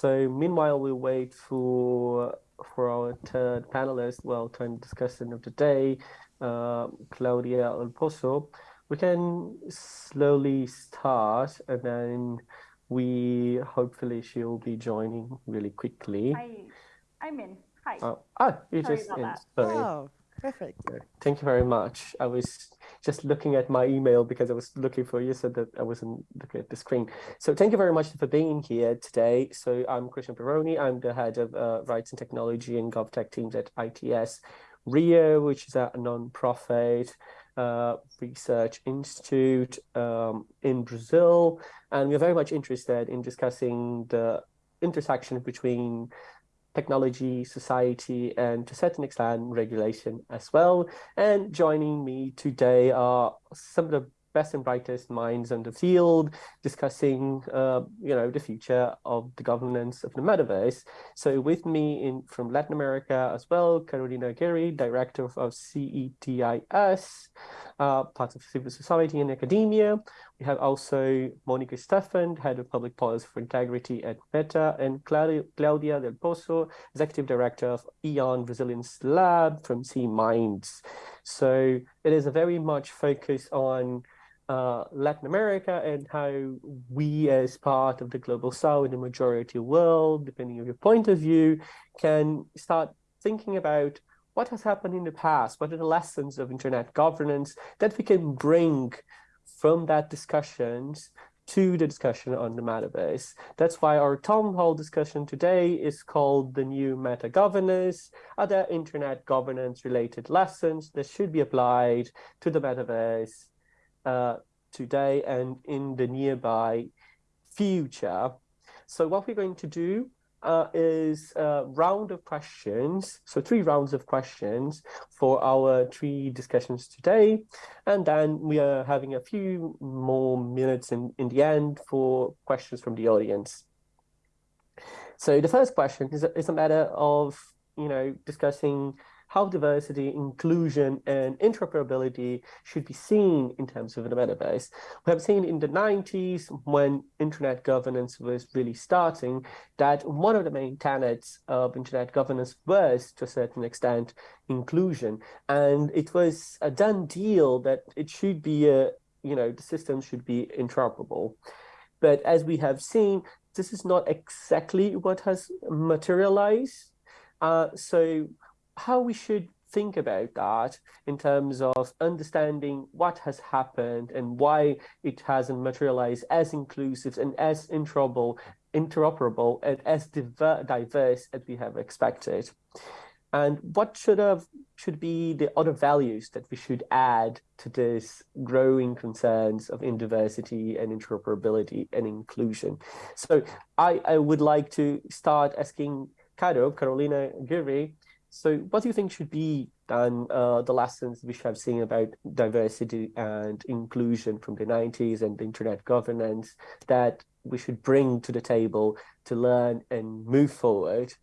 So meanwhile, we wait for for our third panelist, well, turn discussion of the day, uh, Claudia Del Pozo. We can slowly start, and then we hopefully she'll be joining really quickly. I, I'm in. Hi. Oh, ah, you Sorry just in. that. Sorry. Oh, perfect. Thank you very much. I was just looking at my email because I was looking for you so that I wasn't looking at the screen. So thank you very much for being here today. So I'm Christian Perrone. I'm the head of uh, Rights and Technology and GovTech teams at ITS Rio, which is a non-profit uh, research institute um, in Brazil. And we're very much interested in discussing the intersection between technology, society, and to a certain extent, regulation as well. And joining me today are some of the best and brightest minds in the field discussing, uh, you know, the future of the governance of the metaverse. So with me in from Latin America as well, Carolina Aguerre, director of CETYS, uh, part of civil society and academia. We have also Monica Stephan, head of public policy for integrity at Meta, and Claudia, Del Pozo, executive director of Eon Resilience Lab from C Minds. So it is a very much focus on uh, Latin America and how we as part of the global south, the majority world, depending on your point of view, can start thinking about what has happened in the past, what are the lessons of internet governance that we can bring from that discussions to the discussion on the metaverse. That's why our town hall discussion today is called the new meta governance, other internet governance related lessons that should be applied to the metaverse uh, today and in the nearby future. So what we're going to do uh, is a round of questions, so three rounds of questions for our three discussions today. And then we are having a few more minutes in, in the end for questions from the audience. So the first question is is a matter of, you know, discussing how diversity, inclusion, and interoperability should be seen in terms of the metaverse. We have seen in the 90s, when internet governance was really starting, that one of the main tenets of internet governance was, to a certain extent, inclusion. And it was a done deal that it should be a, you know, the system should be interoperable. But as we have seen, this is not exactly what has materialized. Uh, so how we should think about that in terms of understanding what has happened and why it hasn't materialized as inclusive and as interoperable, interoperable and as diverse as we have expected. And what should have should be the other values that we should add to this growing concerns of diversity and interoperability and inclusion. So I, I would like to start asking Caro, Carolina Aguerre, so what do you think should be done, uh, the lessons we should have seen about diversity and inclusion from the 90s and internet governance that we should bring to the table to learn and move forward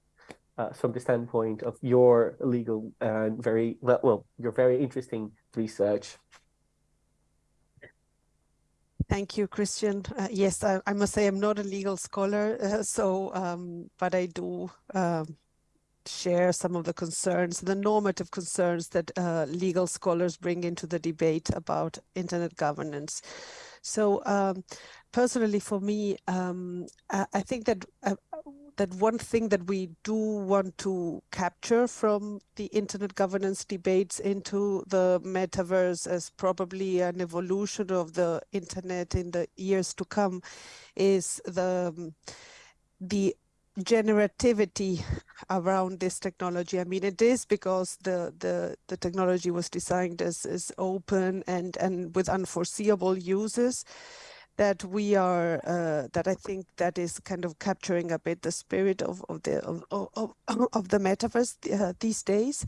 uh, from the standpoint of your legal and very, well, your very interesting research? Thank you, Christian. Uh, yes, I, I, must say I'm not a legal scholar, uh, so um, but I do um, share some of the concerns, the normative concerns that uh, legal scholars bring into the debate about internet governance. So um, personally for me, um, I, I, think that uh, that one thing that we do want to capture from the internet governance debates into the metaverse as probably an evolution of the internet in the years to come is the um, the generativity around this technology. I mean, it is because the the the technology was designed as as open and and with unforeseeable uses that we are uh, that I think that is kind of capturing a bit the spirit of of the of of, of the metaverse uh, these days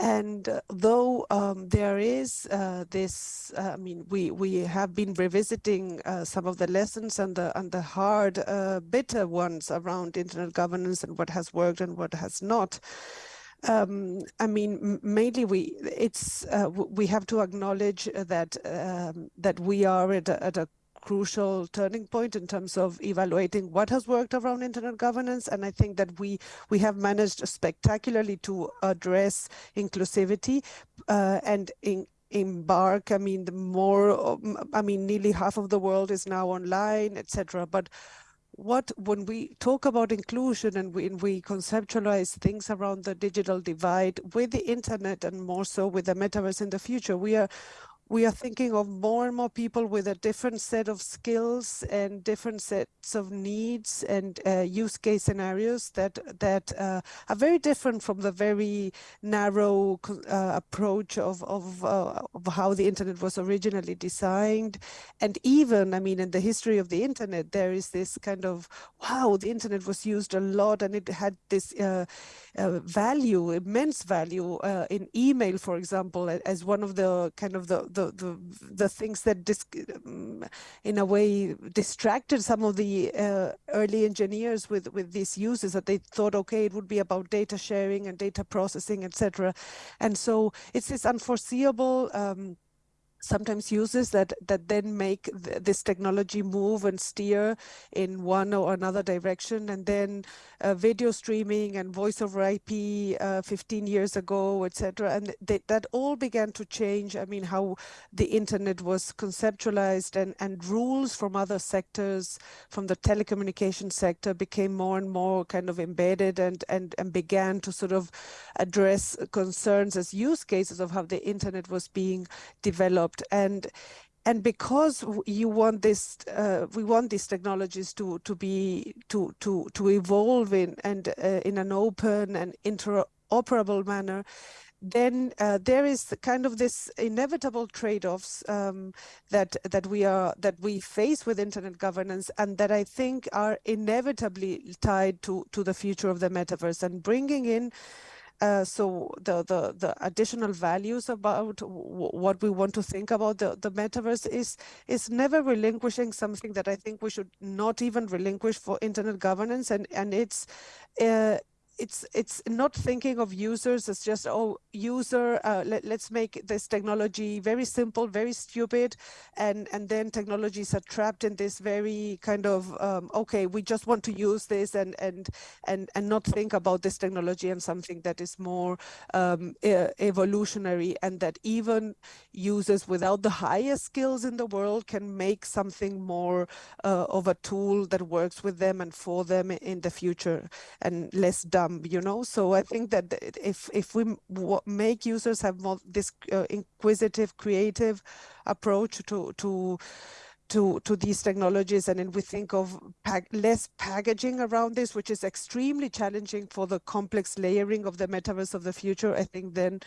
and uh, though um, there is uh, this, uh, I mean, we we have been revisiting uh, some of the lessons and the and the hard, uh, bitter ones around internet governance and what has worked and what has not. Um, I mean, mainly we it's uh, we have to acknowledge that um, that we are at a, at a crucial turning point in terms of evaluating what has worked around internet governance. And I think that we we have managed spectacularly to address inclusivity uh, and in, embark i mean the more i mean nearly half of the world is now online etc but what when we talk about inclusion and when we conceptualize things around the digital divide with the internet and more so with the metaverse in the future we are we are thinking of more and more people with a different set of skills and different sets of needs and uh, use case scenarios that that uh, are very different from the very narrow uh, approach of of, uh, of how the internet was originally designed. And even i mean in the history of the internet there is this kind of wow the internet was used a lot and it had this uh, uh, value immense value in email for example as one of the kind of the, the the the, the things that in a way distracted some of the uh, early engineers with with these uses that they thought okay it would be about data sharing and data processing etc and so it's this unforeseeable um, sometimes uses that that then make th this technology move and steer in one or another direction. And then uh, video streaming and voice over IP uh, 15 years ago etc and th that all began to change. I mean how the internet was conceptualized and and rules from other sectors from the telecommunication sector became more and more kind of embedded and and and began to sort of address concerns as use cases of how the internet was being developed developed. And and because you want this uh, we want these technologies to to be to to to evolve in and uh, in an open and interoperable manner then uh, there is kind of this inevitable trade-offs um, that that we are that we face with internet governance and that I think are inevitably tied to to the future of the metaverse. And bringing in uh, so the, the, the additional values about what we want to think about the, the metaverse is is never relinquishing something that I think we should not even relinquish for internet governance. And and it's uh, it's it's not thinking of users as just oh user uh, let, us make this technology very simple very stupid and and then technologies are trapped in this very kind of um, okay we just want to use this and and and and not think about this technology and something that is more um, evolutionary and that even users without the highest skills in the world can make something more uh, of a tool that works with them and for them in the future and less dumb um, you know so i think that if if we make users have more this uh, inquisitive creative approach to to to, to these technologies and then we think of less packaging around this which is extremely challenging for the complex layering of the metaverse of the future i think then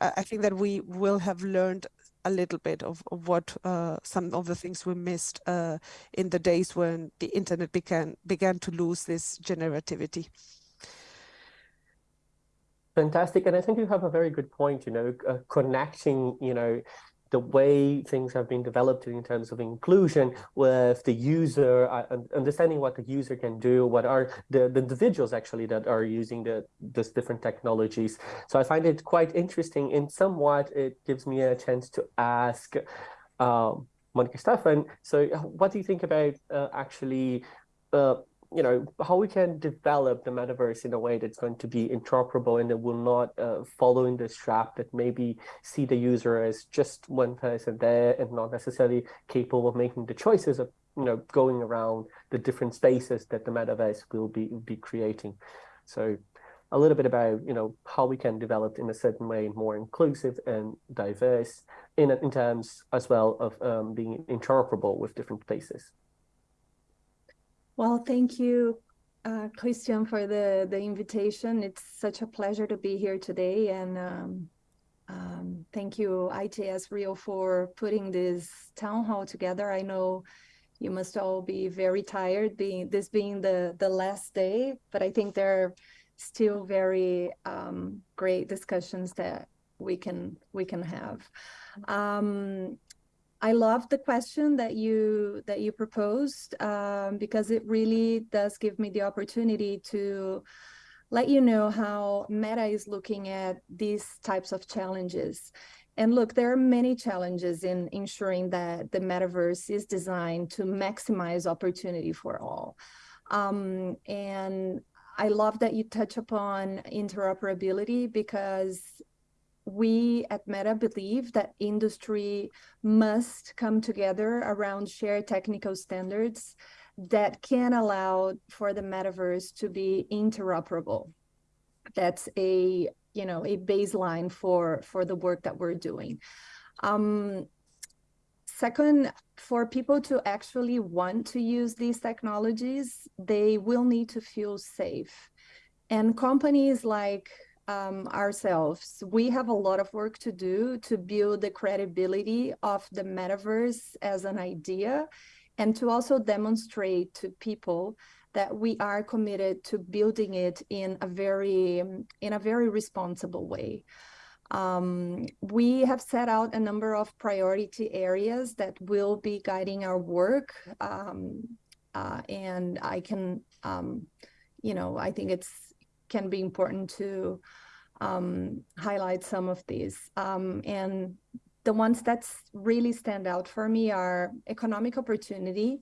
uh, i think that we will have learned a little bit of, of what uh, some of the things we missed uh, in the days when the internet began began to lose this generativity Fantastic. And I think you have a very good point, you know, uh, connecting, you know, the way things have been developed in terms of inclusion with the user, uh, understanding what the user can do, what are the, the individuals actually that are using the this different technologies. So I find it quite interesting in somewhat it gives me a chance to ask um, Monica Stefan, so what do you think about uh, actually uh, you know, how we can develop the metaverse in a way that's going to be interoperable and that will not uh, follow in this trap that maybe see the user as just one person there and not necessarily capable of making the choices of, you know, going around the different spaces that the metaverse will be be creating. So a little bit about, you know, how we can develop in a certain way more inclusive and diverse in, in terms as well of um, being interoperable with different places. Well, thank you, uh, Christian, for the, the invitation. It's such a pleasure to be here today. And um, um, thank you, ITS Rio, for putting this town hall together. I know you must all be very tired, being this being the, the last day, but I think there are still very um, great discussions that we can we can have. Um, I love the question that you that you proposed um, because it really does give me the opportunity to let you know how Meta is looking at these types of challenges. And look, there are many challenges in ensuring that the metaverse is designed to maximize opportunity for all. Um, and I love that you touch upon interoperability because we at Meta believe that industry must come together around shared technical standards that can allow for the metaverse to be interoperable. That's a you know a baseline for for the work that we're doing. Um, second, for people to actually want to use these technologies, they will need to feel safe. And companies like um, ourselves, we have a lot of work to do to build the credibility of the metaverse as an idea and to also demonstrate to people that we are committed to building it in a very in a very responsible way. Um, we have set out a number of priority areas that will be guiding our work. Um, uh, and I can, um, you know, I think it's can be important to um, highlight some of these. Um, and the ones that really stand out for me are economic opportunity.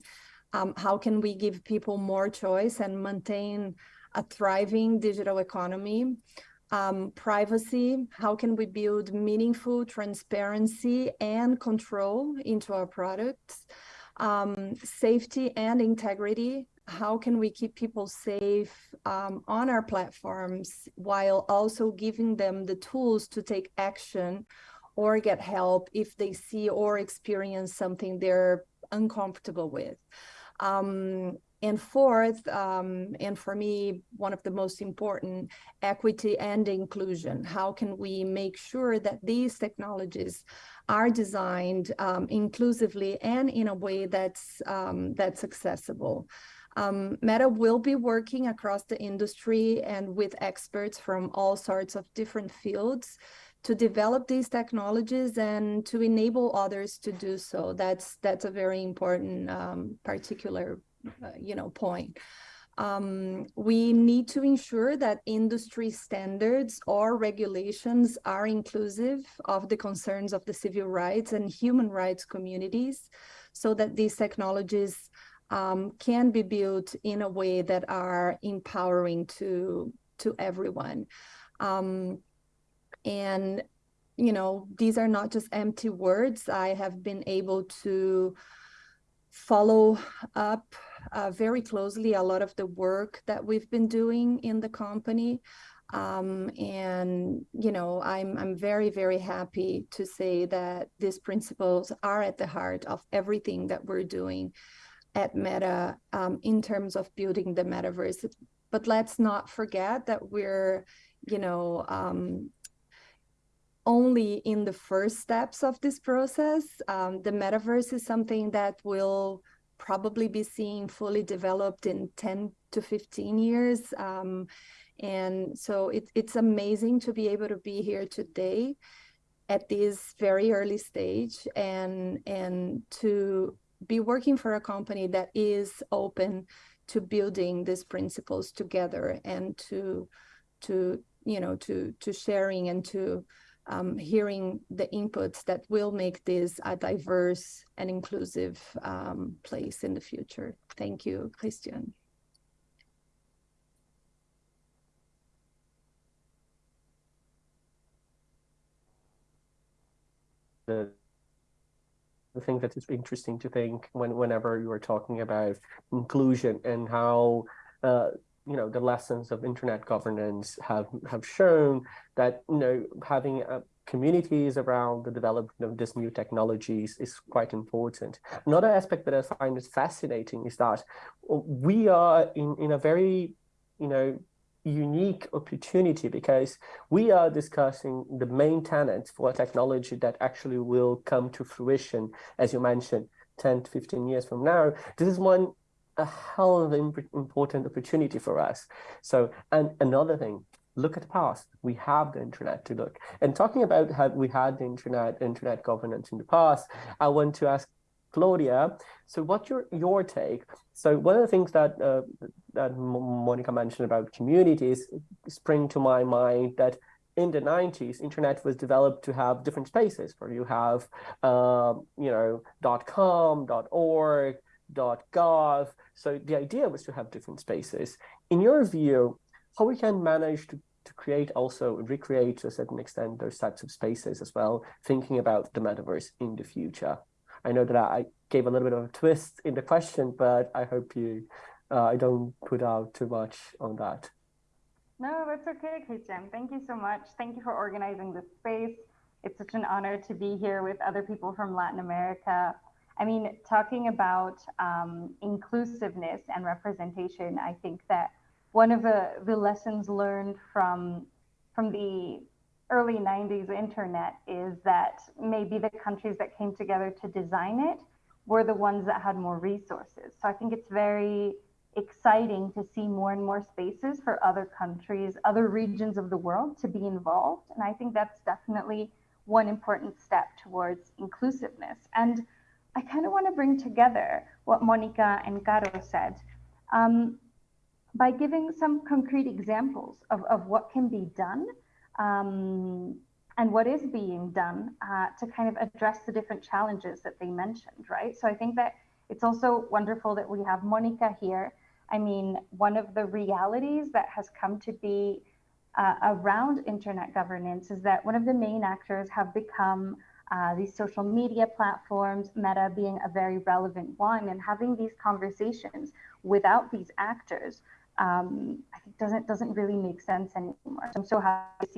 Um, how can we give people more choice and maintain a thriving digital economy? Um, privacy, how can we build meaningful transparency and control into our products? Um, safety and integrity, how can we keep people safe um, on our platforms while also giving them the tools to take action or get help if they see or experience something they're uncomfortable with. Um, and fourth, um, and for me, one of the most important, equity and inclusion. How can we make sure that these technologies are designed um, inclusively and in a way that's um, that's accessible? Um, Meta will be working across the industry and with experts from all sorts of different fields to develop these technologies and to enable others to do so. That's that's a very important um, particular uh, you know point. Um, we need to ensure that industry standards or regulations are inclusive of the concerns of the civil rights and human rights communities so that these technologies um, can be built in a way that are empowering to to everyone. Um, and you know these are not just empty words. I have been able to follow up uh, very closely a lot of the work that we've been doing in the company. Um, and you know I'm I'm very very happy to say that these principles are at the heart of everything that we're doing at Meta um, in terms of building the metaverse. But let's not forget that we're, you know, um, only in the first steps of this process. Um, the metaverse is something that will probably be seen fully developed in 10 to 15 years. Um, and so it, it's amazing to be able to be here today at this very early stage and and to be working for a company that is open to building these principles together and to to you know to to sharing and to um, hearing the inputs that will make this a diverse and inclusive um, place in the future. Thank you, Christian. The thing that is interesting to think when whenever you are talking about inclusion and how uh, you know the lessons of internet governance have have shown that you know having uh, communities around the development of these new technologies is quite important. Another aspect that I find is fascinating is that we are in in a very you know unique opportunity because we are discussing the main tenets for a technology that actually will come to fruition, as you mentioned, 10 to 15 years from now. This is one a hell of an important opportunity for us. So, and another thing, look at the past. We have the internet to look. And talking about how we had the internet, internet governance in the past, I want to ask Claudia, so what's your your take? So one of the things that uh, that Monica mentioned about communities spring to my mind that in the 90s, internet was developed to have different spaces where you have, uh, you know, .com, .org, .gov. So the idea was to have different spaces. In your view, how we can manage to, to create also, recreate to a certain extent those types of spaces as well, thinking about the metaverse in the future? I know that I gave a little bit of a twist in the question, but I hope you, uh, I don't put out too much on that. No, that's okay, Christian. Thank you so much. Thank you for organizing this space. It's such an honor to be here with other people from Latin America. I mean, talking about um, inclusiveness and representation, I think that one of the, the lessons learned from from the early 90s internet is that maybe the countries that came together to design it were the ones that had more resources. So I think it's very exciting to see more and more spaces for other countries, other regions of the world to be involved. And I think that's definitely one important step towards inclusiveness. And I kind of want to bring together what Monica and Caro said um, by giving some concrete examples of, of what can be done um, and what is being done uh, to kind of address the different challenges that they mentioned, right? So I think that it's also wonderful that we have Monica here I mean, one of the realities that has come to be uh, around internet governance is that one of the main actors have become uh, these social media platforms, Meta being a very relevant one, and having these conversations without these actors, um, I think doesn't doesn't really make sense anymore. So I'm so happy to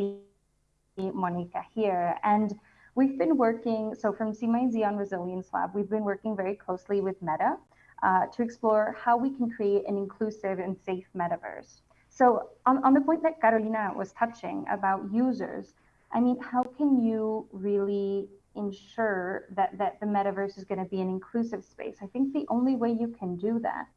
see Monica here, and we've been working. So from C Z on Resilience Lab, we've been working very closely with Meta uh, to explore how we can create an inclusive and safe metaverse. So on, on the point that Carolina was touching about users, I mean, how can you really ensure that, that the metaverse is going to be an inclusive space? I think the only way you can do that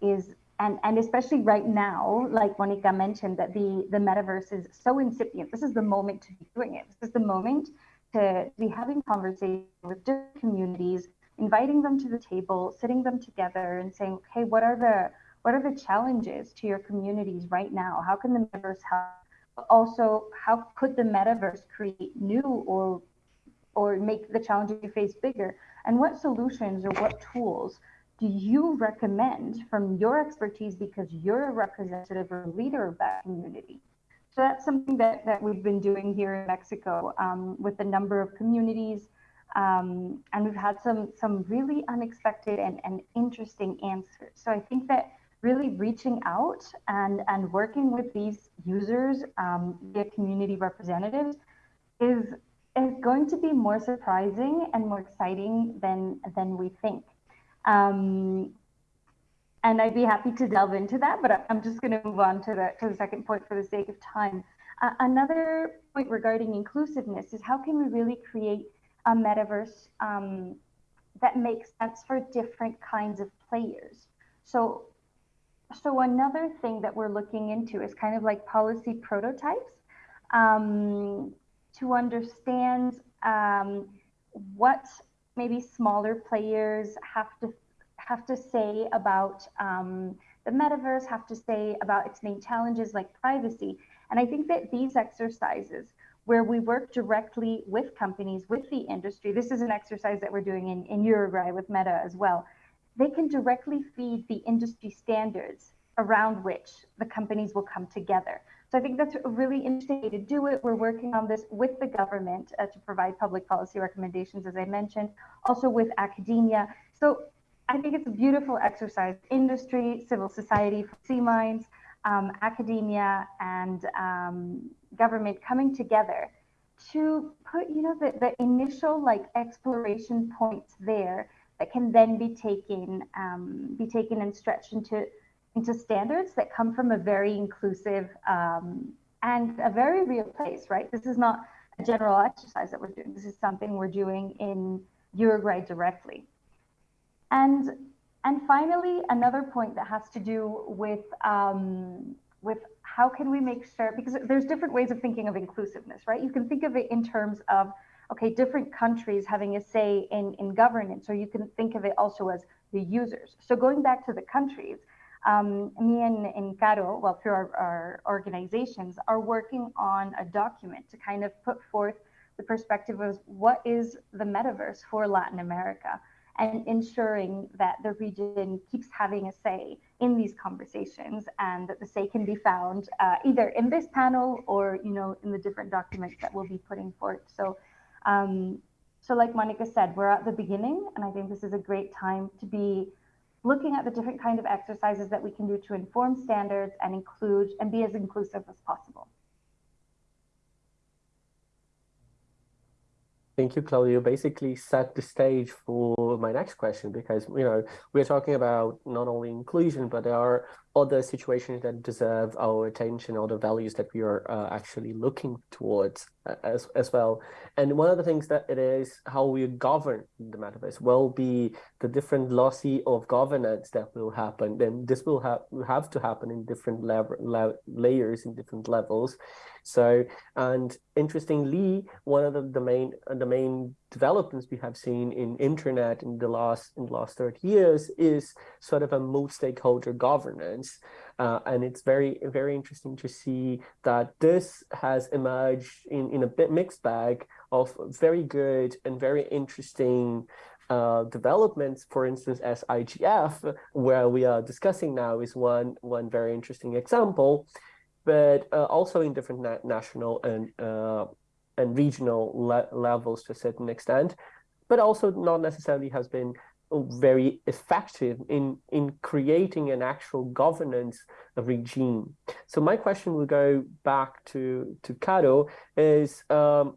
is, and, and especially right now, like Monica mentioned, that the, the metaverse is so incipient. This is the moment to be doing it. This is the moment to be having conversations with different communities, inviting them to the table, sitting them together and saying, okay, what are the what are the challenges to your communities right now? How can the metaverse help? But Also, how could the metaverse create new or or make the challenges you face bigger? And what solutions or what tools do you recommend from your expertise because you're a representative or leader of that community? So that's something that, that we've been doing here in Mexico um, with a number of communities um, and we've had some some really unexpected and, and interesting answers. So I think that really reaching out and and working with these users um, community representatives is is going to be more surprising and more exciting than than we think. Um, and I'd be happy to delve into that, but I'm just going to move on to the to the second point for the sake of time. Uh, another point regarding inclusiveness is how can we really create a metaverse um, that makes sense for different kinds of players. So, so another thing that we're looking into is kind of like policy prototypes um, to understand um, what maybe smaller players have to have to say about um, the metaverse, have to say about its main challenges like privacy. And I think that these exercises where we work directly with companies, with the industry. This is an exercise that we're doing in, in Uruguay with Meta as well. They can directly feed the industry standards around which the companies will come together. So I think that's a really interesting way to do it. We're working on this with the government uh, to provide public policy recommendations, as I mentioned, also with academia. So I think it's a beautiful exercise. Industry, civil society, C Minds, um, academia, and um, government coming together to put, you know, the, the initial like exploration points there that can then be taken, um, be taken and stretched into into standards that come from a very inclusive um, and a very real place, right? This is not a general exercise that we're doing. This is something we're doing in Uruguay directly. And and finally, another point that has to do with um, with how can we make sure because there's different ways of thinking of inclusiveness right? You can think of it in terms of okay different countries having a say in in governance or you can think of it also as the users. So going back to the countries um, me and, and Caro, well, through our, our organizations, are working on a document to kind of put forth the perspective of what is the metaverse for Latin America and ensuring that the region keeps having a say in these conversations and that the say can be found uh, either in this panel or you know in the different documents that we'll be putting forth. So um, so like monica said we're at the beginning and i think this is a great time to be looking at the different kind of exercises that we can do to inform standards and include and be as inclusive as possible Thank you, Claudio. Basically set the stage for my next question because, you know, we're talking about not only inclusion, but there are other situations that deserve our attention, other values that we are uh, actually looking towards uh, as, as well. And one of the things that it is how we govern the metaverse will be the different loci of governance that will happen. Then this will have have to happen in different layers in different levels. So, and interestingly, one of the, the main the main developments we have seen in internet in the last in the last 30 years is sort of a multi-stakeholder governance. Uh, and it's very very interesting to see that this has emerged in in a bit mixed bag of very good and very interesting uh, developments, for instance, as IGF, where we are discussing now, is one one very interesting example, but uh, also in different na national and uh, and regional le levels to a certain extent, but also not necessarily has been very effective in in creating an actual governance regime. So my question will go back to to Caro is um,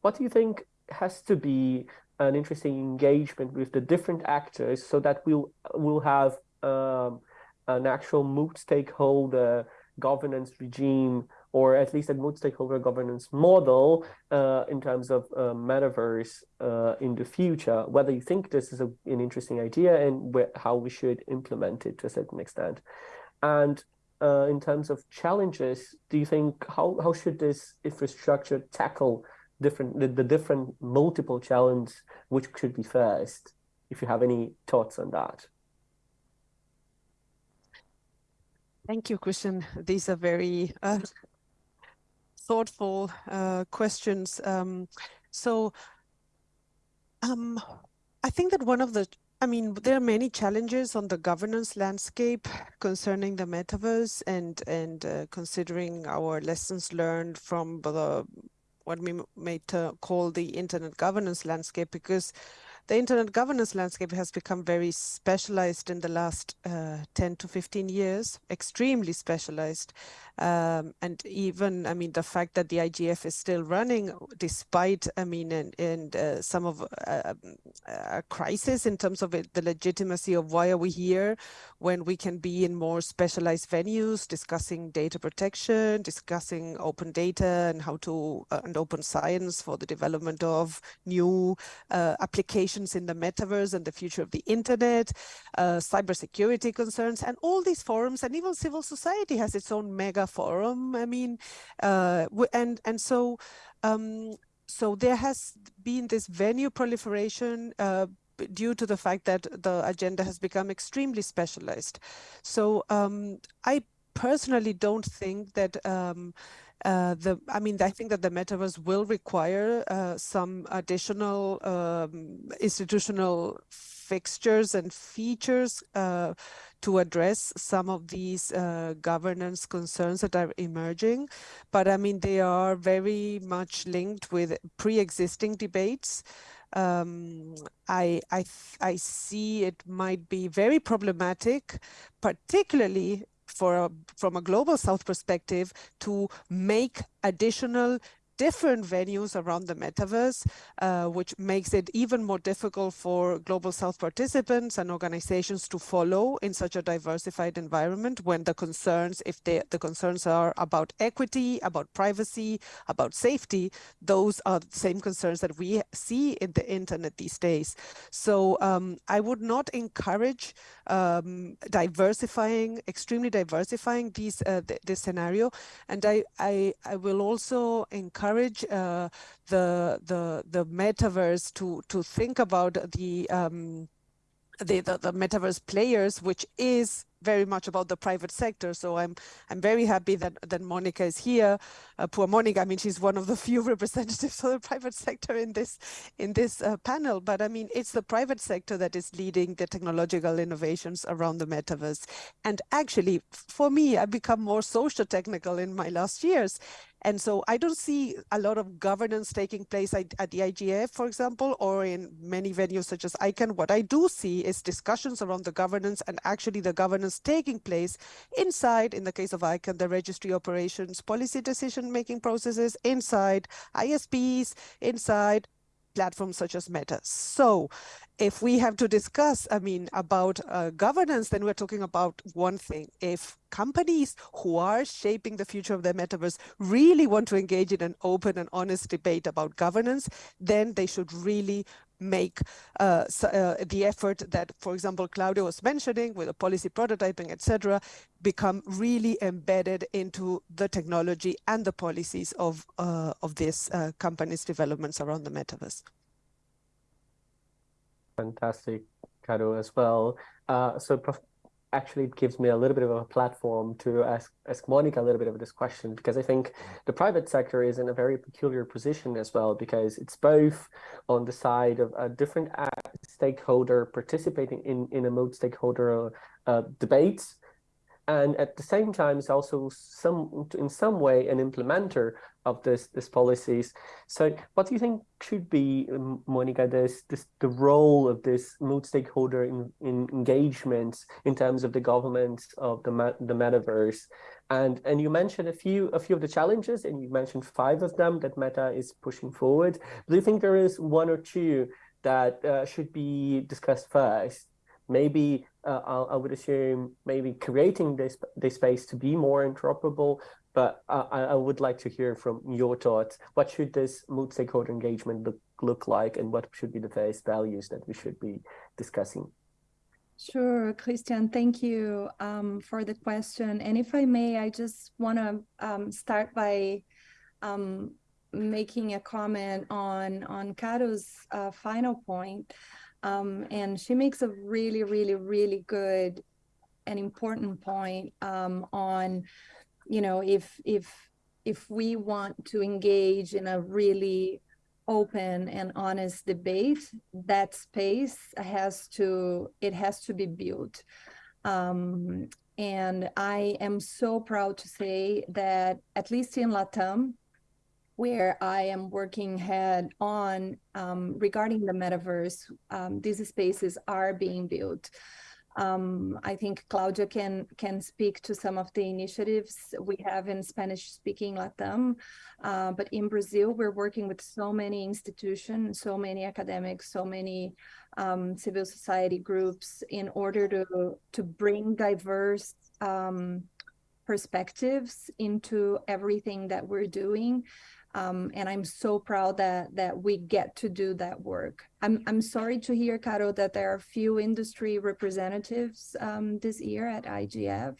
what do you think has to be an interesting engagement with the different actors so that we'll we'll have um, an actual multi-stakeholder governance regime or at least a multi-stakeholder governance model uh, in terms of uh, metaverse uh, in the future, whether you think this is a, an interesting idea and how we should implement it to a certain extent. And uh, in terms of challenges, do you think how, how should this infrastructure tackle different the, the different multiple challenges which should be first? If you have any thoughts on that. Thank you, Christian. These are very uh, thoughtful uh, questions. Um, so um, I think that one of the, I mean, there are many challenges on the governance landscape concerning the metaverse and, and uh, considering our lessons learned from the what we may call the internet governance landscape because the internet governance landscape has become very specialized in the last uh, 10 to 15 years, extremely specialized. Um, and even, I mean, the fact that the IGF is still running, despite, I mean, and, and uh, some of uh, a crisis in terms of it, the legitimacy of why are we here when we can be in more specialized venues, discussing data protection, discussing open data and how to, and open science for the development of new uh, in the metaverse and the future of the internet, uh, cybersecurity concerns, and all these forums, and even civil society has its own mega forum. I mean, uh, and and so um, so there has been this venue proliferation uh, due to the fact that the agenda has become extremely specialized. So um, I personally don't think that um, uh, the I mean, I think that the metaverse will require uh, some additional um, institutional fixtures and features uh, to address some of these uh, governance concerns that are emerging. But I mean, they are very much linked with pre-existing debates. Um, I, I, I see it might be very problematic, particularly for a, from a global south perspective to make additional different venues around the metaverse, uh, which makes it even more difficult for Global South participants and organizations to follow in such a diversified environment when the concerns, if they, the concerns are about equity, about privacy, about safety, those are the same concerns that we see in the internet these days. So um, I would not encourage um, diversifying, extremely diversifying these, uh, th this scenario. And I, I, I will also encourage encourage uh, the the the metaverse to to think about the um, the, the, the metaverse players, which is very much about the private sector. So I'm I'm very happy that that Monica is here. Uh, poor Monica, I mean, she's one of the few representatives of the private sector in this in this uh, panel. But I mean, it's the private sector that is leading the technological innovations around the metaverse. And actually, for me, I've become more social technical in my last years. And so I don't see a lot of governance taking place at, at, the IGF, for example, or in many venues such as ICANN. What I do see is discussions around the governance and actually the governance taking place inside, in the case of ICANN, the registry operations, policy decision-making processes, inside ISPs, inside platforms such as Meta. So if we have to discuss, I mean, about uh, governance, then we're talking about one thing. If companies who are shaping the future of the metaverse really want to engage in an open and honest debate about governance, then they should really make uh, uh, the effort that, for example, Claudio was mentioning with the policy prototyping, etc., become really embedded into the technology and the policies of uh, of these uh, companies' developments around the metaverse. Fantastic, Caro, as well. Uh, so actually it gives me a little bit of a platform to ask ask Monica a little bit of this question because I think the private sector is in a very peculiar position as well because it's both on the side of a different stakeholder participating in in a multi-stakeholder uh, debates and at the same time it's also some in some way an implementer of this this policies. So what do you think should be um, monica this this the role of this multi-stakeholder in, in engagements in terms of the government of the the metaverse? And and you mentioned a few a few of the challenges and you mentioned five of them that meta is pushing forward. Do you think there is one or two that uh, should be discussed first maybe uh, I would assume maybe creating this this space to be more interoperable. But I, I would like to hear from your thoughts. What should this multi-stakeholder engagement look look like, and what should be the various values that we should be discussing? Sure, Christian, thank you um, for the question. And if I may, I just want to um, start by um, making a comment on on Caro's uh, final point. Um, and she makes a really, really, really good and important point um, on, you know, if if if we want to engage in a really open and honest debate, that space has to it has to be built. Um, and I am so proud to say that at least in Latam, where I am working head on um, regarding the metaverse. Um, these spaces are being built. Um, I think Claudia can can speak to some of the initiatives we have in Spanish-speaking Latam, uh, but in Brazil we're working with so many institutions, so many academics, so many um, civil society groups in order to to bring diverse um, perspectives into everything that we're doing um, and I'm so proud that that we get to do that work. I'm I'm sorry to hear, Caro, that there are few industry representatives um, this year at IGF.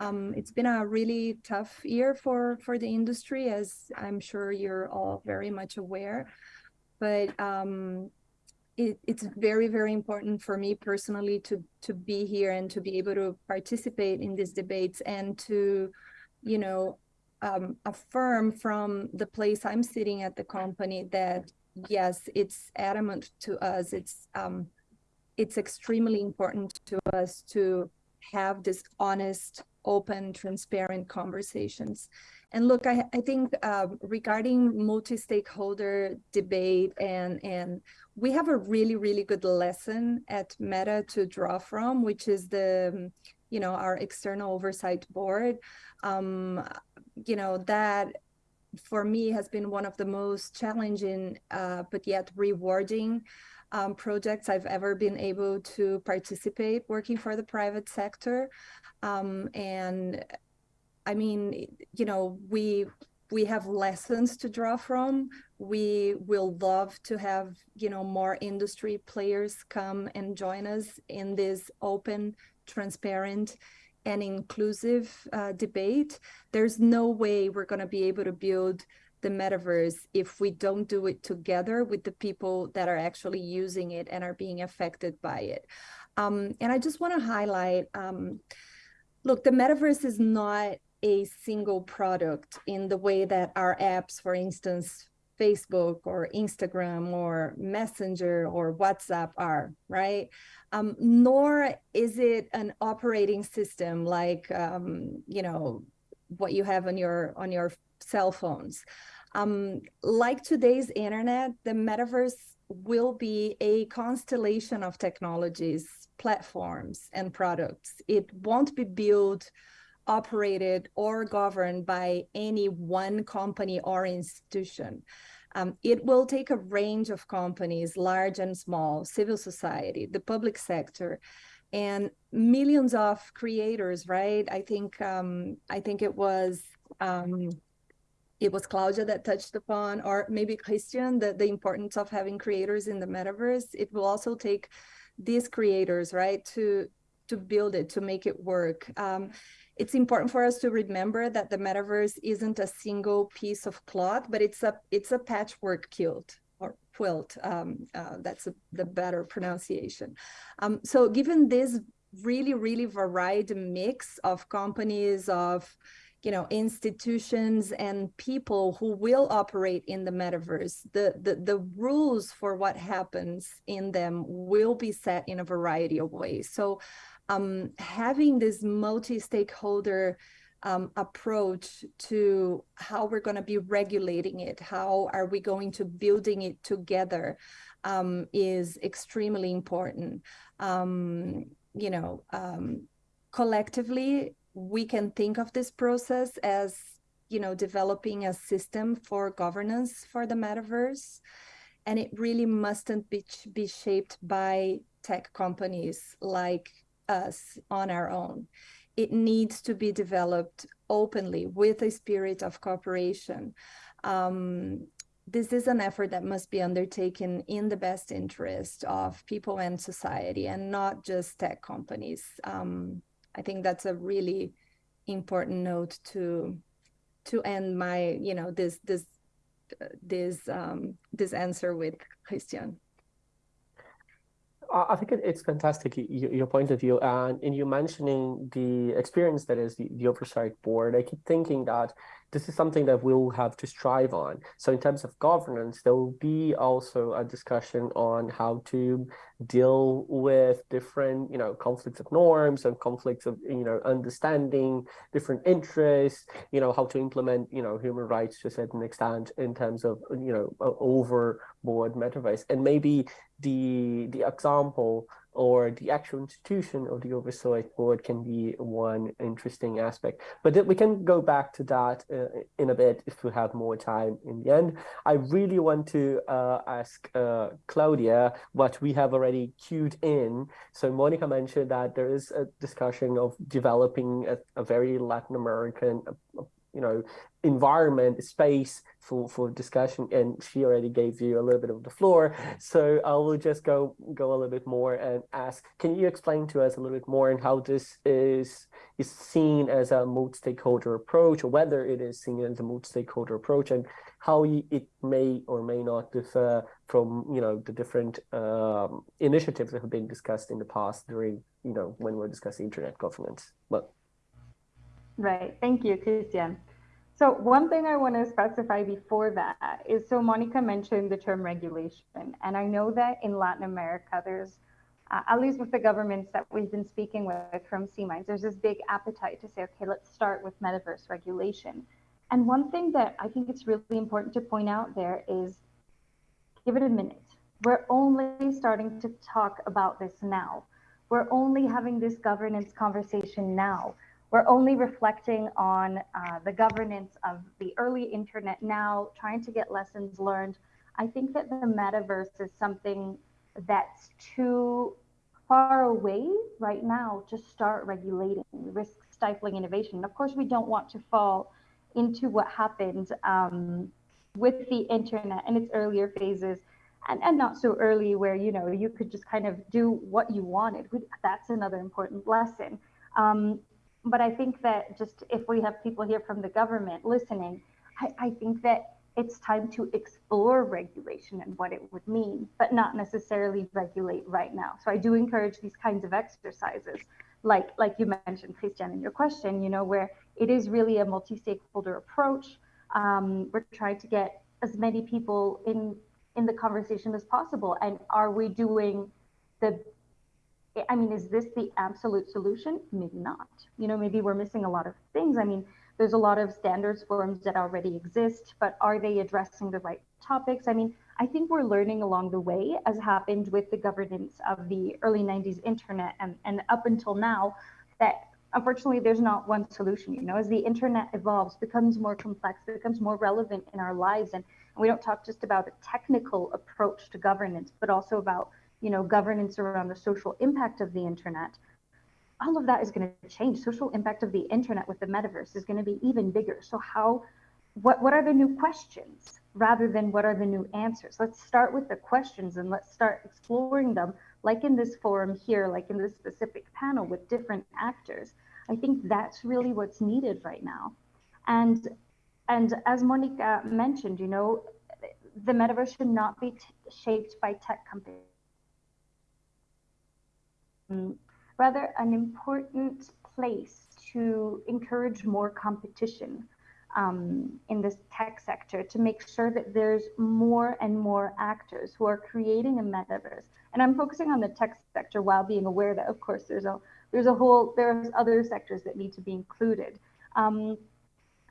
Um, it's been a really tough year for for the industry, as I'm sure you're all very much aware. But um, it, it's very very important for me personally to to be here and to be able to participate in these debates and to, you know, um, affirm from the place I'm sitting at the company that yes, it's adamant to us. It's um, it's extremely important to us to have this honest, open, transparent conversations. And look, I, I think uh, regarding multi-stakeholder debate and and we have a really really good lesson at Meta to draw from, which is the you know our external oversight board. Um, you know, that for me has been one of the most challenging, uh, but yet rewarding um, projects I've ever been able to participate working for the private sector. Um, and I mean, you know, we we have lessons to draw from. We will love to have, you know, more industry players come and join us in this open, transparent, and inclusive uh, debate, there's no way we're going to be able to build the metaverse if we don't do it together with the people that are actually using it and are being affected by it. Um, and I just want to highlight um, look, the metaverse is not a single product in the way that our apps, for instance, Facebook or Instagram or Messenger or WhatsApp are, right? Um, nor is it an operating system like, um, you know, what you have on your on your cell phones. Um, like today's internet, the metaverse will be a constellation of technologies, platforms, and products. It won't be built, operated, or governed by any one company or institution. Um, it will take a range of companies, large and small, civil society, the public sector, and millions of creators, right? I think um, I think it was um, it was Claudia that touched upon, or maybe Christian, the, the importance of having creators in the metaverse. It will also take these creators, right, to to build it, to make it work. Um, it's important for us to remember that the metaverse isn't a single piece of cloth, but it's a it's a patchwork quilt or quilt. Um, uh, that's a, the better pronunciation. Um, so given this really, really varied mix of companies, of you know, institutions and people who will operate in the metaverse, the, the, the rules for what happens in them will be set in a variety of ways. So um, having this multi-stakeholder um, approach to how we're going to be regulating it, how are we going to building it together um, is extremely important. Um, you know, um, collectively, we can think of this process as, you know, developing a system for governance for the metaverse. And it really mustn't be, be shaped by tech companies like us on our own. It needs to be developed openly with a spirit of cooperation. Um, this is an effort that must be undertaken in the best interest of people and society and not just tech companies. Um, I think that's a really important note to to end my, you know, this this uh, this um, this answer with Christian. I think it's fantastic, your point of view. And in you mentioning the experience that is the, the oversight board, I keep thinking that this is something that we'll have to strive on. So in terms of governance, there will be also a discussion on how to deal with different, you know, conflicts of norms and conflicts of, you know, understanding different interests, you know, how to implement, you know, human rights to a certain extent in terms of, you know, overboard metaverse. And maybe the the example or the actual institution of the oversight board can be one interesting aspect. But we can go back to that uh, in a bit if we have more time in the end. I really want to uh, ask uh, Claudia what we have already queued in. So Monica mentioned that there is a discussion of developing a, a very Latin American you know environment space for for discussion and she already gave you a little bit of the floor. So i will just go go a little bit more and ask can you explain to us a little bit more and how this is is seen as a multi-stakeholder approach or whether it is seen as a multi-stakeholder approach and how it may or may not differ from you know the different um, initiatives that have been discussed in the past during you know when we're discussing internet governance? Well Right. Thank you, Christian. So one thing I want to specify before that is, so Monica mentioned the term regulation, and I know that in Latin America, there's, uh, at least with the governments that we've been speaking with from C Minds, there's this big appetite to say, okay, let's start with metaverse regulation. And one thing that I think it's really important to point out there is, give it a minute. We're only starting to talk about this now. We're only having this governance conversation now we're only reflecting on uh, the governance of the early internet now, trying to get lessons learned. I think that the metaverse is something that's too far away right now to start regulating, risk stifling innovation. Of course, we don't want to fall into what happened um, with the internet in its earlier phases and, and not so early where you know you could just kind of do what you wanted. That's another important lesson. Um, but I think that just if we have people here from the government listening, I, I think that it's time to explore regulation and what it would mean, but not necessarily regulate right now. So I do encourage these kinds of exercises, like like you mentioned, Christian, in your question, you know, where it is really a multi-stakeholder approach. Um, we're trying to get as many people in in the conversation as possible. And are we doing the I mean, is this the absolute solution? Maybe not. You know, maybe we're missing a lot of things. I mean, there's a lot of standards forums that already exist, but are they addressing the right topics? I mean, I think we're learning along the way, as happened with the governance of the early 90s internet and, and up until now, that unfortunately there's not one solution. You know, as the internet evolves, becomes more complex, becomes more relevant in our lives, and, and we don't talk just about a technical approach to governance, but also about you know governance around the social impact of the internet all of that is going to change. Social impact of the internet with the metaverse is going to be even bigger. So how, what, what are the new questions rather than what are the new answers? Let's start with the questions and let's start exploring them like in this forum here, like in this specific panel with different actors. I think that's really what's needed right now. And, and as Monica mentioned, you know, the metaverse should not be shaped by tech companies rather an important place to encourage more competition um, in this tech sector to make sure that there's more and more actors who are creating a metaverse. And I'm focusing on the tech sector while being aware that, of course, there's a there's a whole there's other sectors that need to be included. Um,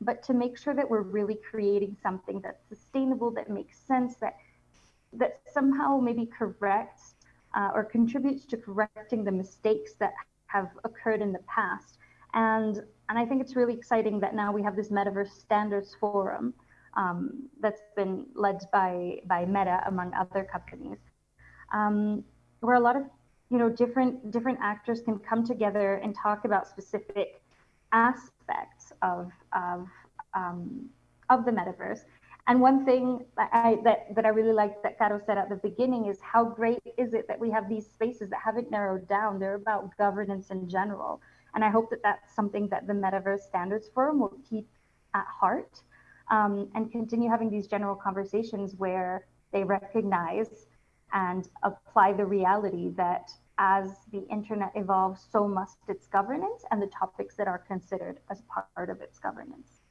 but to make sure that we're really creating something that's sustainable, that makes sense, that that somehow maybe corrects uh, or contributes to correcting the mistakes that have occurred in the past. And, and I think it's really exciting that now we have this Metaverse Standards Forum um, that's been led by, by Meta, among other companies, um, where a lot of you know different different actors can come together and talk about specific aspects of of um, of the metaverse and one thing that I, that, that I really like that Caro said at the beginning is how great is it that we have these spaces that haven't narrowed down. They're about governance in general. And I hope that that's something that the Metaverse Standards Forum will keep at heart um, and continue having these general conversations where they recognize and apply the reality that as the internet evolves, so must its governance and the topics that are considered as part of its governance.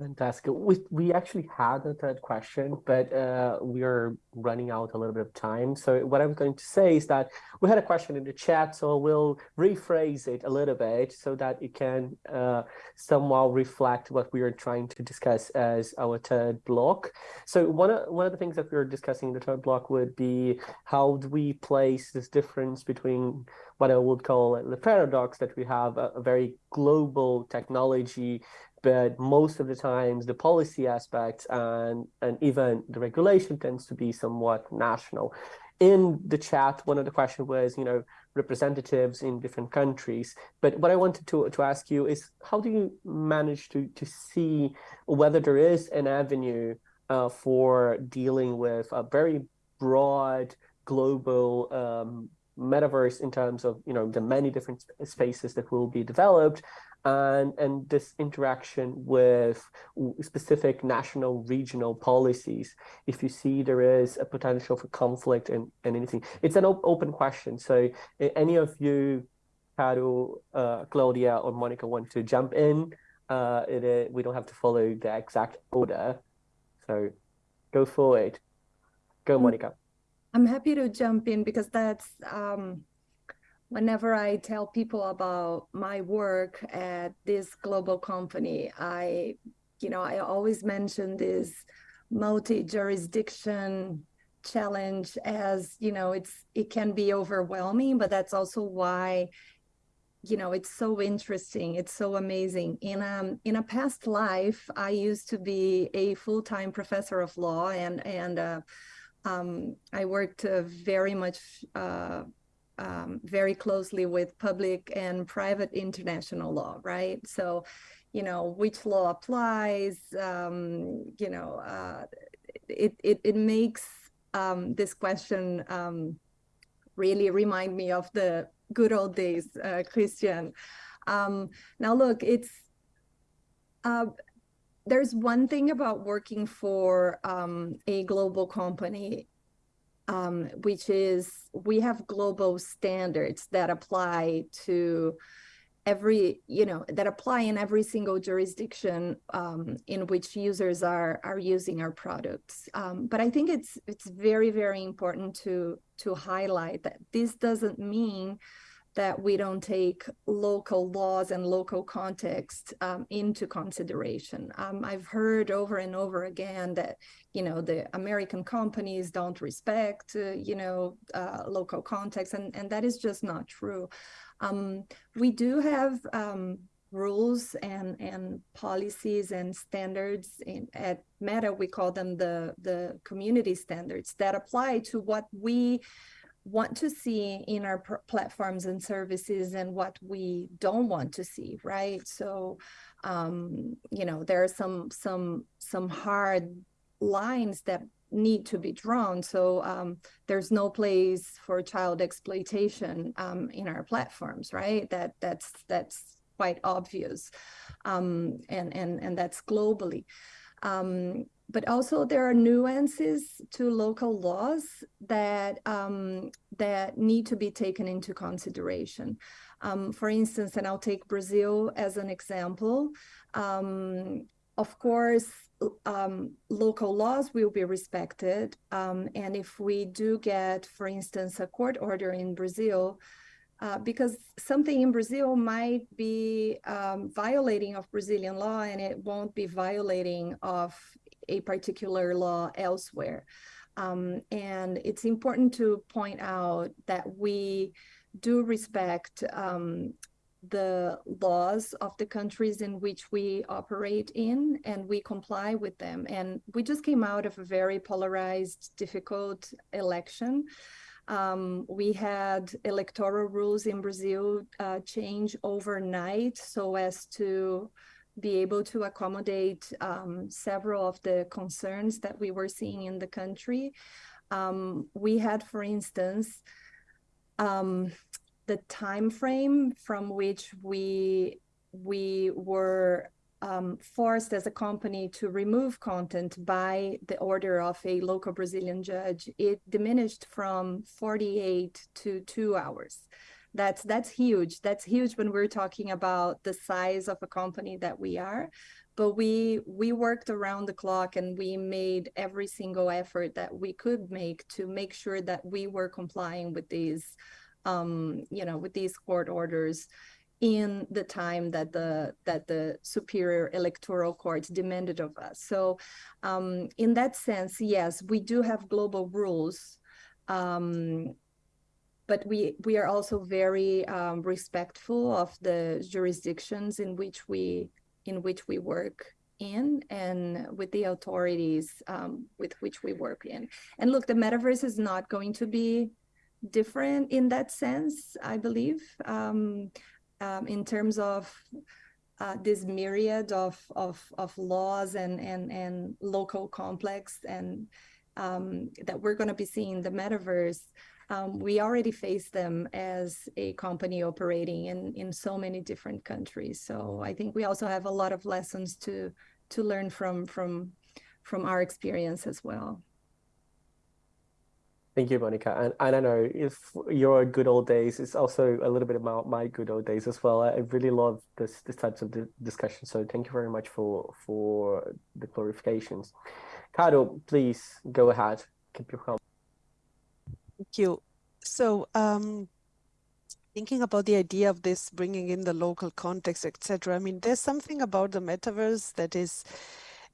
Fantastic. We, we actually had a third question, but uh, we are running out a little bit of time. So what I'm going to say is that we had a question in the chat, so we'll rephrase it a little bit so that it can uh, somehow reflect what we are trying to discuss as our third block. So one of, one of the things that we are discussing in the third block would be how do we place this difference between what I would call the paradox that we have a, a very global technology but most of the times the policy aspects and and even the regulation tends to be somewhat national. In the chat one of the questions was you know representatives in different countries. But what i wanted to to ask you is how do you manage to to see whether there is an avenue uh, for dealing with a very broad global um, metaverse in terms of you know the many different spaces that will be developed and, and this interaction with specific national regional policies. If you see there is a potential for conflict and, and anything it's an op open question. So any of you Caro, uh, Claudia or Monica want to jump in? Uh, it, we don't have to follow the exact order. So go for it. Go mm. Monica I'm happy to jump in because that's um, whenever I tell people about my work at this global company, I, you know, I always mention this multi-jurisdiction challenge as, you know, it's it can be overwhelming, but that's also why, you know, it's so interesting. It's so amazing. In a in a past life, I used to be a full-time professor of law, and and uh, um, I worked uh, very much. Uh, um, very closely with public and private international law, right? So, you know, which law applies, um, you know, uh, it, it, it makes um, this question um, really remind me of the good old days, uh, Christian. Um, now, look, it's, uh, there's one thing about working for um, a global company, um, which is we have global standards that apply to every you know that apply in every single jurisdiction um, in which users are are using our products. Um, but i think it's it's very very important to to highlight that this doesn't mean that we don't take local laws and local context um, into consideration. Um, I've heard over and over again that, you know, the American companies don't respect, uh, you know, uh, local context, and, and that is just not true. Um, we do have um, rules and, and policies and standards in, at Meta, we call them the, the community standards that apply to what we want to see in our platforms and services and what we don't want to see right? So um, you know there are some some some hard lines that need to be drawn. So um, there's no place for child exploitation um, in our platforms right? That that's that's quite obvious um, and and and that's globally. Um, but also there are nuances to local laws that um, that need to be taken into consideration. Um, for instance, and I'll take Brazil as an example. Um, of course, um, local laws will be respected. Um, and if we do get, for instance, a court order in Brazil, uh, because something in Brazil might be um, violating of Brazilian law and it won't be violating of a particular law elsewhere. Um, and it's important to point out that we do respect um, the laws of the countries in which we operate in and we comply with them. And we just came out of a very polarized, difficult election. Um, we had electoral rules in Brazil uh, change overnight so as to be able to accommodate um, several of the concerns that we were seeing in the country. Um, we had, for instance, um, the time frame from which we we were um, forced as a company to remove content by the order of a local Brazilian judge, it diminished from 48 to two hours that's that's huge. That's huge when we're talking about the size of a company that we are. But we we worked around the clock and we made every single effort that we could make to make sure that we were complying with these um you know with these court orders in the time that the that the superior electoral court demanded of us. So um in that sense yes we do have global rules um but we we are also very um, respectful of the jurisdictions in which we in which we work in and with the authorities um, with which we work in. And look, the metaverse is not going to be different in that sense, I believe, um, um, in terms of uh, this myriad of, of, of laws and, and, and local complex and um, that we're going to be seeing the metaverse um, we already face them as a company operating in, in so many different countries. So I think we also have a lot of lessons to to learn from from from our experience as well. Thank you, Monica. And, and I know if your good old days, it's also a little bit about my good old days as well. I really love this this types of discussion. So thank you very much for for the clarifications. Caro, please go ahead. Keep your comment. Thank you. So um, thinking about the idea of this bringing in the local context, etc. I mean, there's something about the metaverse that is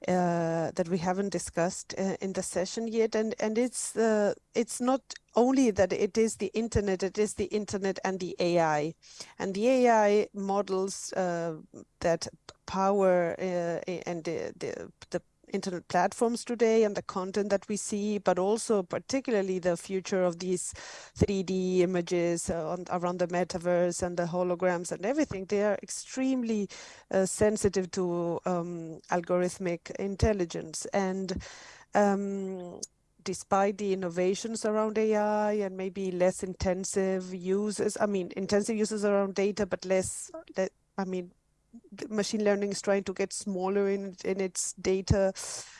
uh, that we haven't discussed uh, in the session yet, and and it's uh, it's not only that it is the internet, it is the internet and the AI, and the AI models uh, that power uh, and the, the the internet platforms today and the content that we see, but also particularly the future of these 3D images uh, on, around the metaverse and the holograms and everything, they are extremely uh, sensitive to um, algorithmic intelligence. And um, despite the innovations around AI and maybe less intensive uses, I mean, intensive uses around data, but less, I mean, machine learning is trying to get smaller in in its data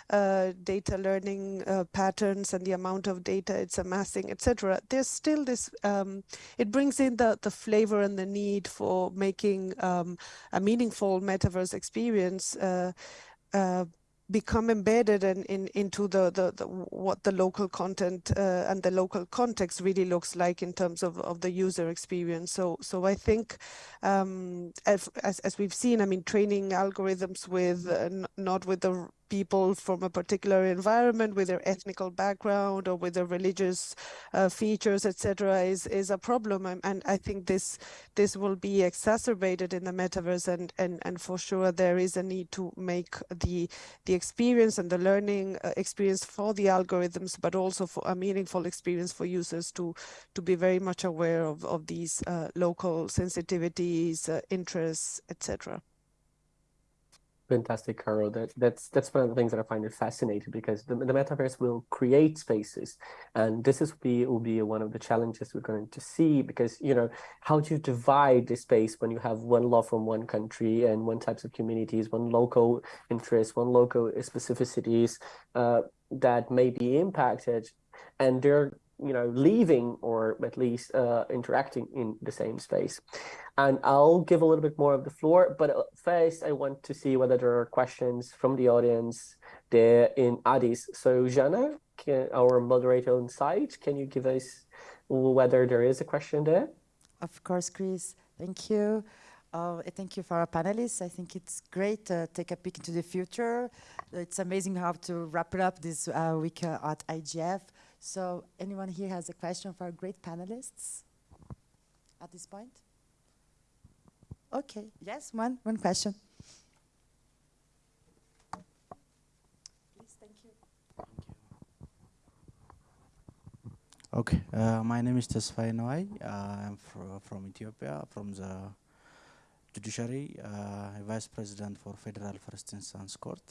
uh, data learning uh, patterns and the amount of data it's amassing, etc. There's still this. Um, it brings in the the flavor and the need for making um, a meaningful metaverse experience. Uh, uh become embedded in, in into the, the, the, what the local content uh, and the local context really looks like in terms of, of the user experience. So so I think um, as, as, as we've seen, I mean, training algorithms with uh, not with the people from a particular environment with their ethnical background or with their religious uh, features, etc., is is a problem. And, and, I think this this will be exacerbated in the metaverse, and and and for sure there is a need to make the the experience and the learning uh, experience for the algorithms, but also for a meaningful experience for users to to be very much aware of of these uh, local sensitivities, uh, interests, etc. Fantastic, Caro. That that's that's one of the things that I find fascinating because the, the metaverse will create spaces, and this is be will be one of the challenges we're going to see because you know how do you divide the space when you have one law from one country and one types of communities, one local interest, one local specificities uh, that may be impacted, and they're you know leaving or at least uh, interacting in the same space and i'll give a little bit more of the floor but uh, first i want to see whether there are questions from the audience there in addis so jana can, our moderator on site can you give us whether there is a question there of course chris thank you uh, thank you for our panelists. I think it's great to take a peek into the future. It's amazing how to wrap it up this uh, week uh, at IGF. So anyone here has a question for our great panelists at this point? Okay, yes, one, one question. Please, thank you. Thank you. Okay, uh, my name is Tesfaye Noai. Uh, I'm fr from Ethiopia, from the judiciary, uh, vice president for Federal First Instance Court.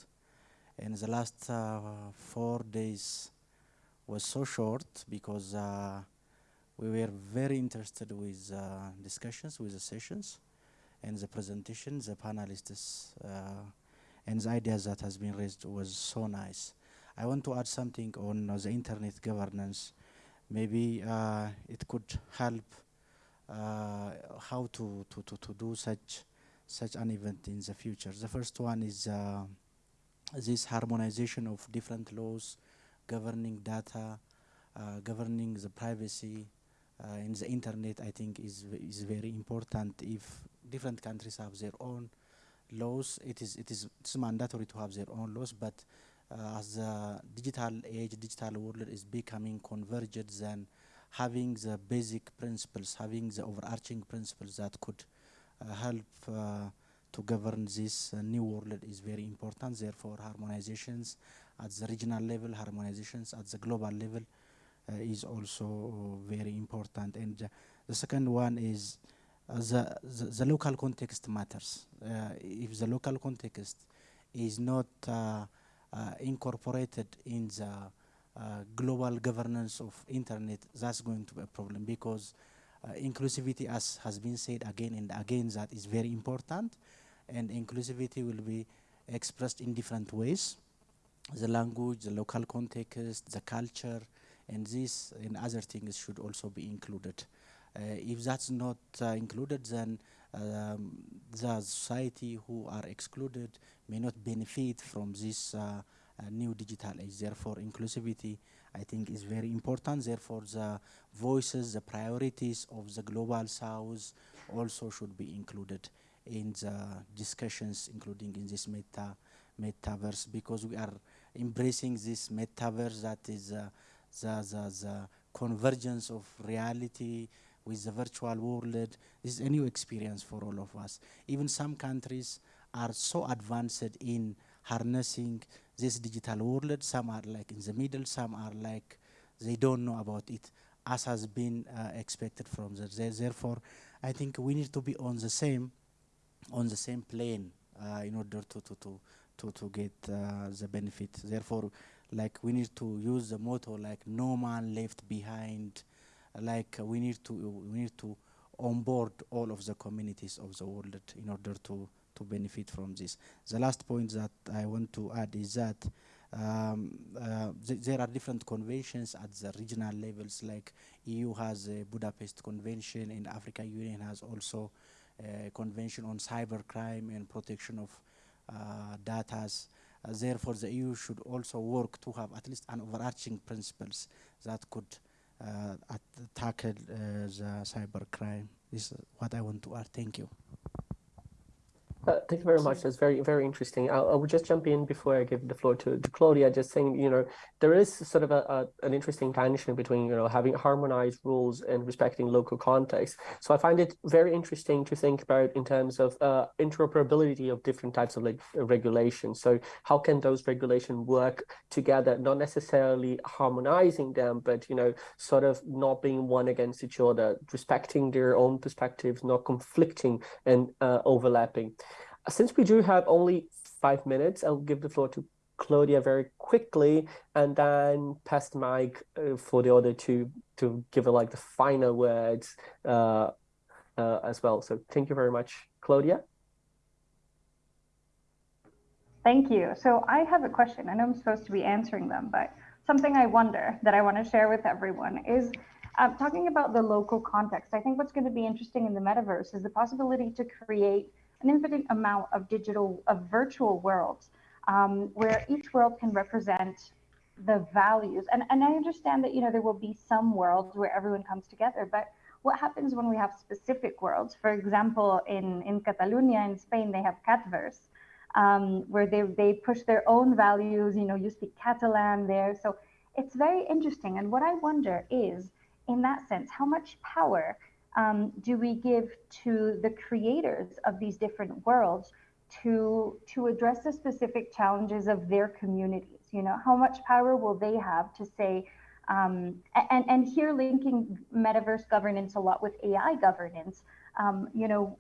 In the last uh, four days, was so short because uh, we were very interested with uh, discussions, with the sessions, and the presentation, the panelists, uh, and the ideas that has been raised was so nice. I want to add something on the internet governance. Maybe uh, it could help uh, how to, to, to, to do such such an event in the future. The first one is uh, this harmonization of different laws governing data, uh, governing the privacy uh, in the internet, I think is, is very important. If different countries have their own laws, it is, it is it's mandatory to have their own laws, but uh, as the digital age, digital world is becoming converged, then having the basic principles, having the overarching principles that could uh, help uh, to govern this uh, new world is very important. Therefore, harmonizations at the regional level, harmonizations at the global level uh, is also very important. And uh, the second one is uh, the, the, the, local context matters. if the local context is not incorporated in the uh, global governance of internet, that's going to be a problem because uh, inclusivity, as has been said again and again, that is very important, and inclusivity will be expressed in different ways the language, the local context, the culture, and this and other things should also be included. Uh, if that's not uh, included, then um, the society who are excluded may not benefit from this uh, uh new digital age. Therefore, inclusivity, I think, is very important. Therefore, the voices, the priorities of the global south also should be included in the discussions, including in this meta metaverse, because we are embracing this metaverse that is uh, the, the, the convergence of reality with the virtual world. This is a new experience for all of us. Even some countries are so advanced in harnessing this digital world. Some are like in the middle, some are like they don't know about it, as has been uh, expected from them. Therefore, I think we need to be on the same, on the same plane uh, in order to, to, to to, to get uh, the benefit. Therefore, like we need to use the motto like no man left behind. Like uh, we need to we need to onboard all of the communities of the world in order to to benefit from this. The last point that I want to add is that um, uh, th there are different conventions at the regional levels like EU has a Budapest Convention and Africa Union has also a convention on cybercrime and protection of uh, data. Uh, therefore, the EU should also work to have at least an overarching principles that could uh, tackle uh, the cybercrime. This is what I want to add. Thank you. Uh, thank you very much. That's very, very interesting. I, I will just jump in before I give the floor to, to Claudia, just saying, you know, there is sort of a, a, an interesting tension between, you know, having harmonized rules and respecting local context. So I find it very interesting to think about in terms of uh, interoperability of different types of like regulations. So how can those regulations work together, not necessarily harmonizing them, but, you know, sort of not being one against each other, respecting their own perspectives, not conflicting and uh, overlapping. Since we do have only five minutes, I'll give the floor to Claudia very quickly and then pass the mic uh, for the other two to give her like the final words uh, uh, as well. So thank you very much, Claudia. Thank you. So I have a question. I know I'm supposed to be answering them, but something I wonder that I want to share with everyone is uh, talking about the local context. I think what's going to be interesting in the metaverse is the possibility to create an infinite amount of digital, of virtual worlds, um, where each world can represent the values. And, and I understand that, you know, there will be some worlds where everyone comes together, but what happens when we have specific worlds? For example, in, in Catalonia in Spain, they have Catverse, um, where they, they push their own values, you know, you speak Catalan there. So it's very interesting. And what I wonder is, in that sense, how much power um, do we give to the creators of these different worlds to to address the specific challenges of their communities? You know how much power will they have to say um, and and here linking metaverse governance a lot with ai governance um, you know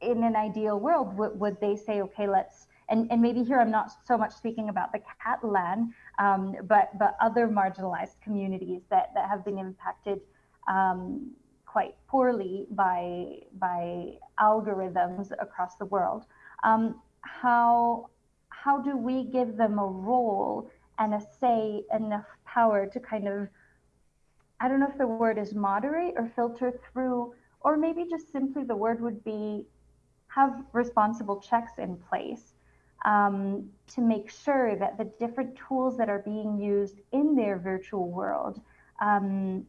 in an ideal world would, would they say okay let's and, and maybe here I'm not so much speaking about the Catalan, um, but but other marginalized communities that, that have been impacted um, quite poorly by, by algorithms across the world. Um, how, how do we give them a role and a say, enough power to kind of, I don't know if the word is moderate or filter through, or maybe just simply the word would be have responsible checks in place um, to make sure that the different tools that are being used in their virtual world um,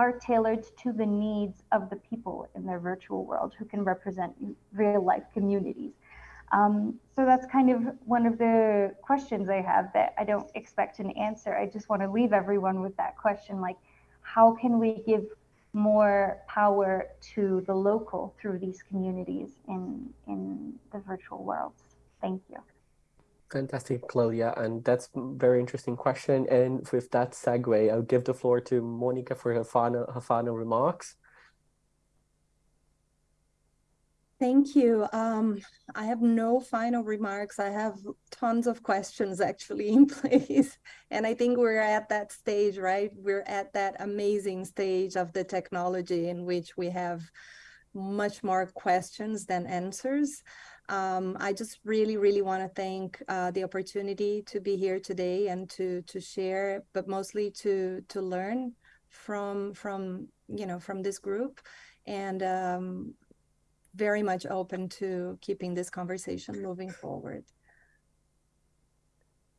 are tailored to the needs of the people in their virtual world who can represent real life communities. Um, so that's kind of one of the questions I have that I don't expect an answer. I just want to leave everyone with that question like, how can we give more power to the local through these communities in, in the virtual worlds? Thank you. Fantastic, Claudia, and that's very interesting question. And with that segue, I'll give the floor to Monica for her final her final remarks. Thank you. Um, I have no final remarks. I have tons of questions actually in place. And I think we're at that stage, right? We're at that amazing stage of the technology in which we have much more questions than answers. Um, I just really, really want to thank uh, the opportunity to be here today and to to share, but mostly to to learn from from you know from this group, and um, very much open to keeping this conversation moving forward.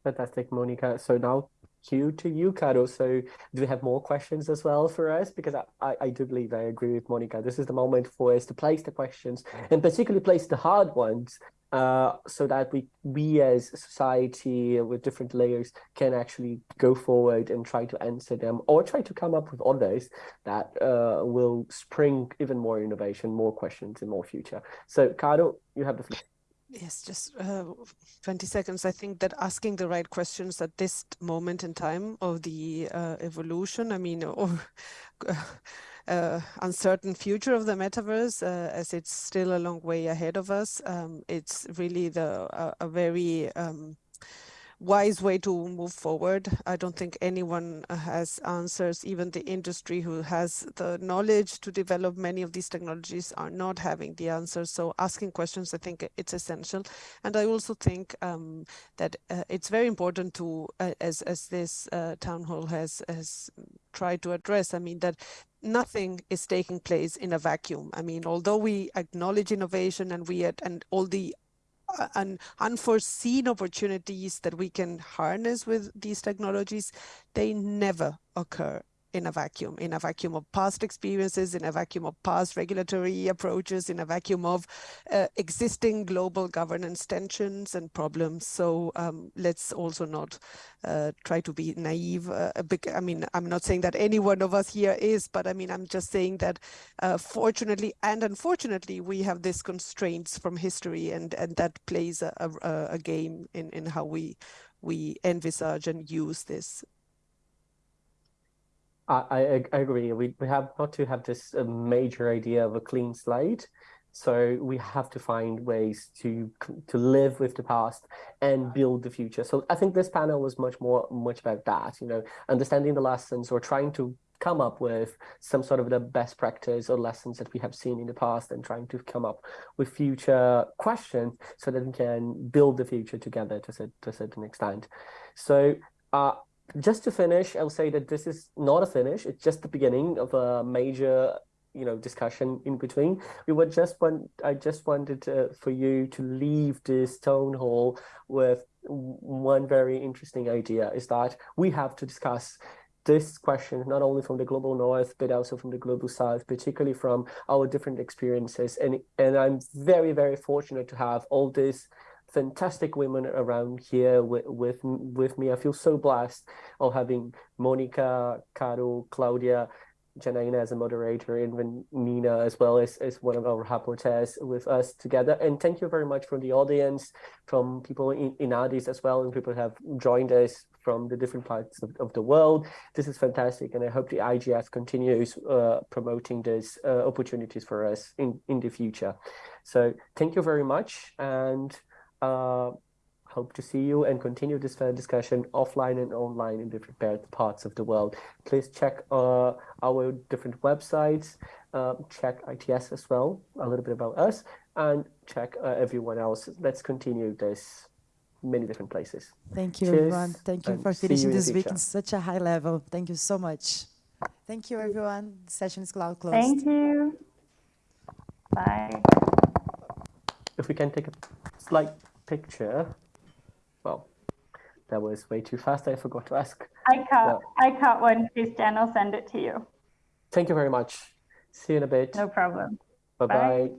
Fantastic, Monica. So now cue to you, Caro. So do we have more questions as well for us? Because I, I, I, do believe I agree with Monica. This is the moment for us to place the questions and particularly place the hard ones uh, so that we, we as society with different layers can actually go forward and try to answer them or try to come up with others that uh, will spring even more innovation, more questions in more future. So Caro, you have the floor. Yes, just uh, 20 seconds. I think that asking the right questions at this moment in time of the uh, evolution, I mean, or uh, uncertain future of the metaverse, uh, as it's still a long way ahead of us, um, it's really the a very um, wise way to move forward. I don't think anyone has answers. Even the industry who has the knowledge to develop many of these technologies are not having the answers. So asking questions, I think it's essential. And I also think um, that uh, it's very important to, uh, as as this uh, town hall has has tried to address. I mean that nothing is taking place in a vacuum. I mean, although we acknowledge innovation and we and all the un unforeseen opportunities that we can harness with these technologies, they never occur in a vacuum, in a vacuum of past experiences, in a vacuum of past regulatory approaches, in a vacuum of uh, existing global governance tensions and problems. So um, let's also not uh, try to be naive. Uh, I mean, I'm not saying that any one of us here is, but I mean, I'm just saying that uh, fortunately and unfortunately, we have these constraints from history and, and that plays a, a, a game in, in how we we envisage and use this I, I, agree. We, we have not to have this uh, major idea of a clean slate. So we have to find ways to to live with the past and build the future. So I think this panel was much more much about that. You know, understanding the lessons or trying to come up with some sort of the best practice or lessons that we have seen in the past and trying to come up with future questions so that we can build the future together to, to a certain extent. So uh, just to finish, I'll say that this is not a finish. It's just the beginning of a major, you know, discussion in between. We would just want, I just wanted for you to leave this town hall with one very interesting idea is that we have to discuss this question not only from the global north but also from the global south particularly from our different experiences and and i'm very very fortunate to have all this fantastic women around here with, with with me. I feel so blessed of having Monica, Caro, Claudia, Janaina as a moderator, and Nina as well as, as one of our rapporteurs with us together. And thank you very much from the audience, from people in, in Addis as well, and people have joined us from the different parts of, of the world. This is fantastic, and I hope the IGF continues uh, promoting these uh, opportunities for us in, in the future. So thank you very much, and uh, hope to see you and continue this discussion offline and online in different parts of the world. Please check uh, our different websites, uh, check ITS as well, a little bit about us, and check uh, everyone else. Let's continue this many different places. Thank you, Cheers, everyone. Thank you for finishing you this week in such a high level. Thank you so much. Thank you, everyone. The session is closed. Thank you. Bye. If we can take a slight picture. Well, that was way too fast. I forgot to ask. I caught, I caught one, Christian. I'll send it to you. Thank you very much. See you in a bit. No problem. Bye-bye.